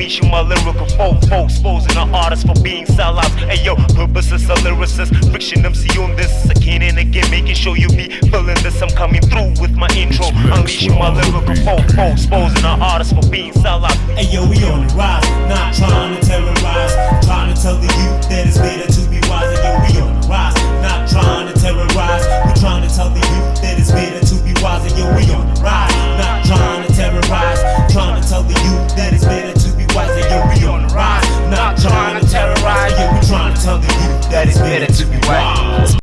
Unleashing my lyrical fofo, exposing the artists for being sellouts. Hey yo, purpose is a lyricist, friction MC on this. Again and again, making sure you be feeling this. I'm coming through with my intro, unleashing my lyrical fofo, exposing the artists for being sellouts. Hey yo, we on the rise, not trying to terrorize. it's better to be white.